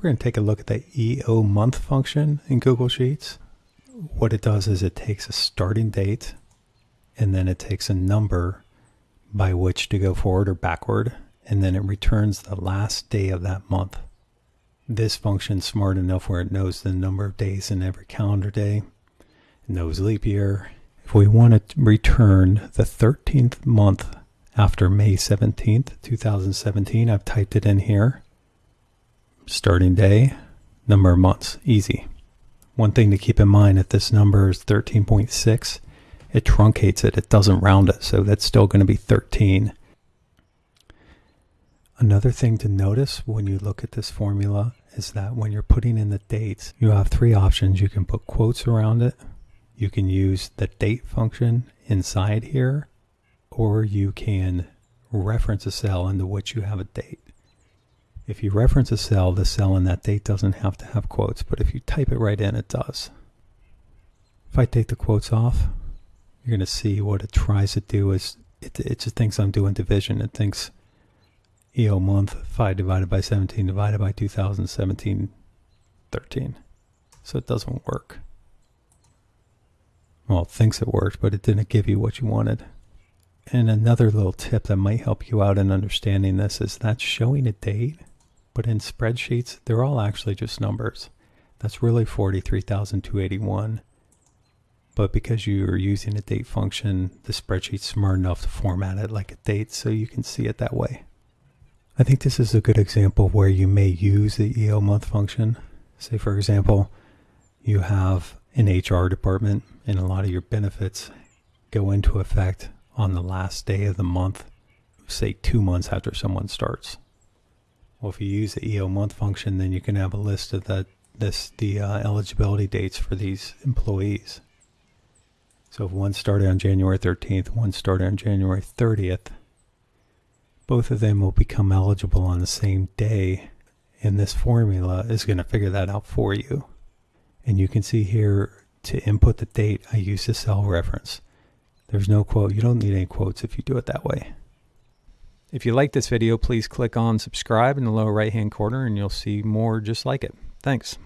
we're going to take a look at the EOMONTH function in Google Sheets. What it does is it takes a starting date and then it takes a number by which to go forward or backward, and then it returns the last day of that month. This function's smart enough where it knows the number of days in every calendar day, it knows leap year. If we want to return the 13th month after May 17th, 2017, I've typed it in here. Starting day, number of months, easy. One thing to keep in mind if this number is 13.6, it truncates it, it doesn't round it, so that's still going to be 13. Another thing to notice when you look at this formula is that when you're putting in the dates, you have three options. You can put quotes around it, you can use the date function inside here, or you can reference a cell into which you have a date. If you reference a cell, the cell in that date doesn't have to have quotes, but if you type it right in, it does. If I take the quotes off, you're going to see what it tries to do is it, it just thinks I'm doing division. It thinks EOMONTH 5 divided by 17 divided by 2017 13. So it doesn't work. Well, it thinks it worked, but it didn't give you what you wanted. And another little tip that might help you out in understanding this is that showing a date, but in spreadsheets, they're all actually just numbers. That's really 43,281 but because you're using a date function, the spreadsheet's smart enough to format it like a date so you can see it that way. I think this is a good example where you may use the EOMONTH function. Say, for example, you have an HR department and a lot of your benefits go into effect on the last day of the month, say two months after someone starts. Well, if you use the EOMONTH function, then you can have a list of the, this, the uh, eligibility dates for these employees. So if one started on January 13th, one started on January 30th, both of them will become eligible on the same day. And this formula is going to figure that out for you. And you can see here to input the date, I use the cell reference. There's no quote. You don't need any quotes if you do it that way. If you like this video, please click on subscribe in the lower right hand corner and you'll see more just like it. Thanks.